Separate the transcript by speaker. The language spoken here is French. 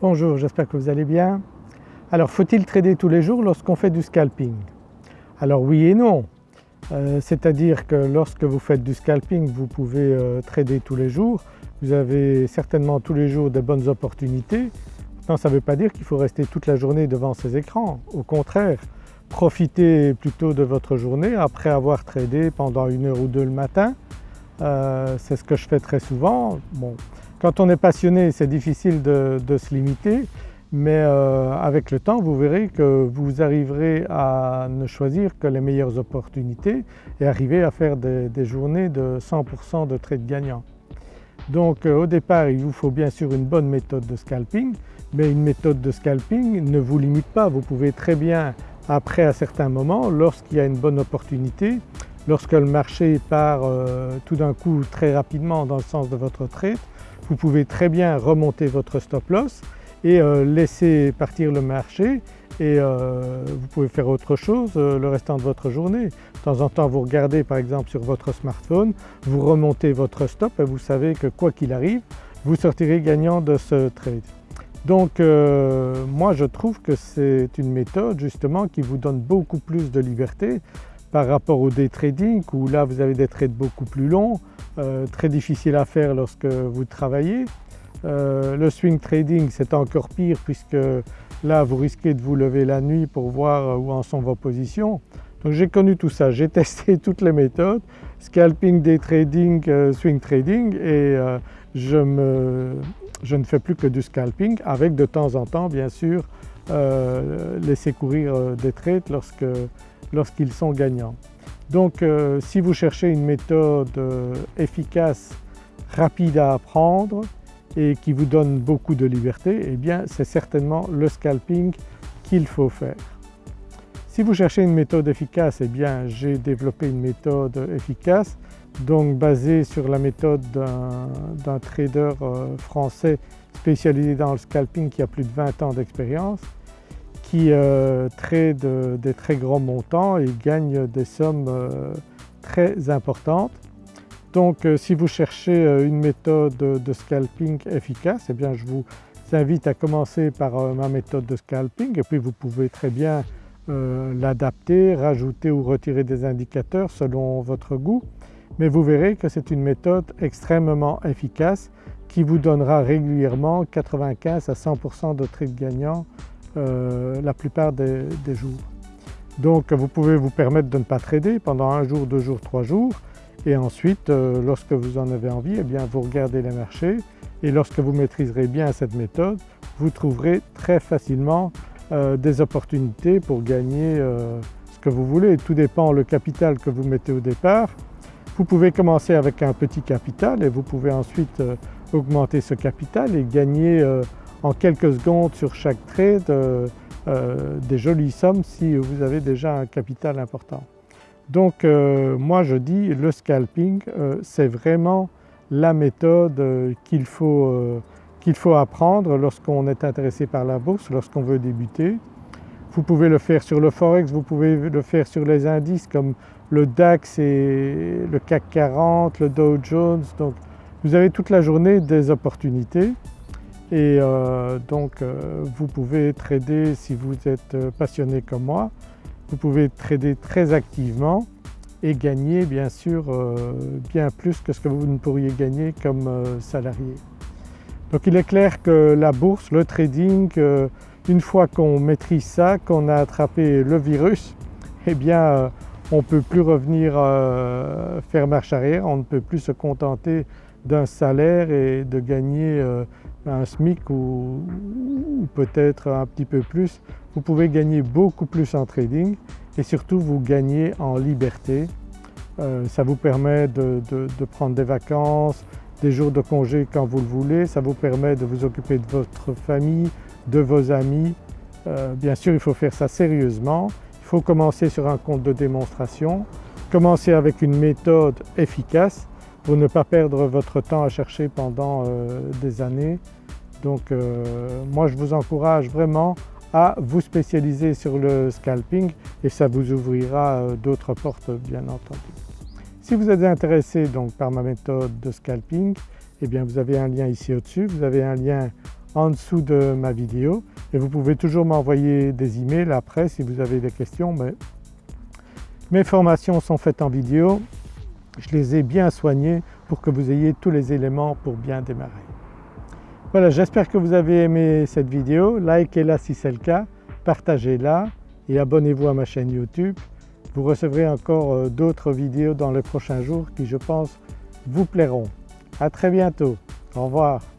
Speaker 1: Bonjour, j'espère que vous allez bien. Alors faut-il trader tous les jours lorsqu'on fait du scalping? Alors oui et non, euh, c'est-à-dire que lorsque vous faites du scalping vous pouvez euh, trader tous les jours, vous avez certainement tous les jours de bonnes opportunités. Non, ça ne veut pas dire qu'il faut rester toute la journée devant ces écrans, au contraire profitez plutôt de votre journée après avoir tradé pendant une heure ou deux le matin. Euh, c'est ce que je fais très souvent. Quand on est passionné c'est difficile de, se limiter mais euh, avec le temps vous verrez que vous arriverez à ne choisir que les meilleures opportunités et arriver à faire des, journées de 100% de trades gagnants. Donc euh, au départ il vous faut bien sûr une bonne méthode de scalping mais une méthode de scalping ne vous limite pas, vous pouvez très bien après à certains moments lorsqu'il y a une bonne opportunité, lorsque le marché part euh, tout d'un coup très rapidement dans le sens de votre trade, vous pouvez très bien remonter votre stop loss et euh, laisser partir le marché et euh, vous pouvez faire autre chose euh, le restant de votre journée. De temps en temps vous regardez par exemple sur votre smartphone, vous remontez votre stop et vous savez que quoi qu'il arrive vous sortirez gagnant de ce trade. Donc moi je trouve que c'est une méthode justement qui vous donne beaucoup plus de liberté par rapport au day trading où là vous avez des trades beaucoup plus longs, euh, très difficiles à faire lorsque vous travaillez. Euh, le swing trading c'est encore pire puisque là vous risquez de vous lever la nuit pour voir où en sont vos positions. Donc j'ai connu tout ça, j'ai testé toutes les méthodes, scalping, day trading, euh, swing trading et je, ne fais plus que du scalping avec de temps en temps bien sûr laisser courir des trades lorsque lorsqu'ils sont gagnants. Donc euh, si vous cherchez une méthode euh, efficace, rapide à apprendre et qui vous donne beaucoup de liberté, eh bien c'est certainement le scalping qu'il faut faire. Si vous cherchez une méthode efficace, eh bien j'ai développé une méthode efficace donc basée sur la méthode d'un trader euh, français spécialisé dans le scalping qui a plus de 20 ans d'expérience qui euh, trade des très grands montants et gagne des sommes euh, très importantes. Donc euh, si vous cherchez une méthode de scalping efficace, eh bien je vous invite à commencer par ma méthode de scalping et puis vous pouvez très bien l'adapter, rajouter ou retirer des indicateurs selon votre goût. Mais vous verrez que c'est une méthode extrêmement efficace qui vous donnera régulièrement 95 à 100% de trades gagnants euh, la plupart des, jours. Donc vous pouvez vous permettre de ne pas trader pendant un jour, deux jours, trois jours et ensuite euh, lorsque vous en avez envie eh bien vous regardez les marchés et lorsque vous maîtriserez bien cette méthode vous trouverez très facilement euh, des opportunités pour gagner ce que vous voulez. Tout dépend le capital que vous mettez au départ. Vous pouvez commencer avec un petit capital et vous pouvez ensuite augmenter ce capital et gagner en quelques secondes sur chaque trade euh, euh, des jolies sommes si vous avez déjà un capital important. Donc euh, moi je dis le scalping c'est vraiment la méthode qu'il faut, faut apprendre lorsqu'on est intéressé par la bourse, lorsqu'on veut débuter. Vous pouvez le faire sur le forex, vous pouvez le faire sur les indices comme le DAX et le CAC 40, le Dow Jones, donc vous avez toute la journée des opportunités et euh, donc euh, vous pouvez trader si vous êtes euh, passionné comme moi, vous pouvez trader très activement et gagner bien sûr bien plus que ce que vous ne pourriez gagner comme salarié. Donc il est clair que la bourse, le trading, une fois qu'on maîtrise ça, qu'on a attrapé le virus, eh bien on ne peut plus revenir faire marche arrière, on ne peut plus se contenter d'un salaire et de gagner un SMIC ou, peut-être un petit peu plus, vous pouvez gagner beaucoup plus en trading et surtout vous gagnez en liberté. Euh, ça vous permet de, prendre des vacances, des jours de congé quand vous le voulez, ça vous permet de vous occuper de votre famille, de vos amis. Euh, bien sûr il faut faire ça sérieusement, il faut commencer sur un compte de démonstration, commencer avec une méthode efficace pour ne pas perdre votre temps à chercher pendant euh, des années. Donc euh, moi je vous encourage vraiment à vous spécialiser sur le scalping et ça vous ouvrira euh, d'autres portes bien entendu. Si vous êtes intéressé donc par ma méthode de scalping, eh bien vous avez un lien ici au-dessus, vous avez un lien en dessous de ma vidéo et vous pouvez toujours m'envoyer des emails après si vous avez des questions mais mes formations sont faites en vidéo, je les ai bien soignées pour que vous ayez tous les éléments pour bien démarrer. Voilà j'espère que vous avez aimé cette vidéo, likez-la si c'est le cas, partagez-la et abonnez-vous à ma chaîne YouTube. Vous recevrez encore euh, d'autres vidéos dans les prochains jours qui je pense vous plairont. À très bientôt, au revoir.